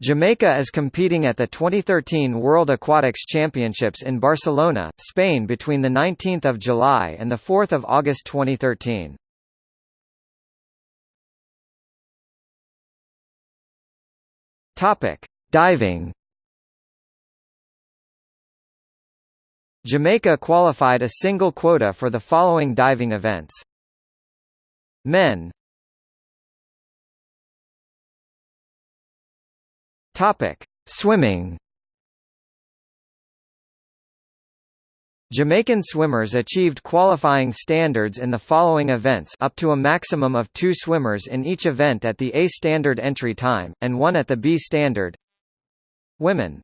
Jamaica is competing at the 2013 World Aquatics Championships in Barcelona, Spain between 19 July and 4 August 2013. Diving Jamaica qualified a single quota for the following diving events. Men Topic: Swimming. Jamaican swimmers achieved qualifying standards in the following events up to a maximum of two swimmers in each event at the A standard entry time, and one at the B standard. Women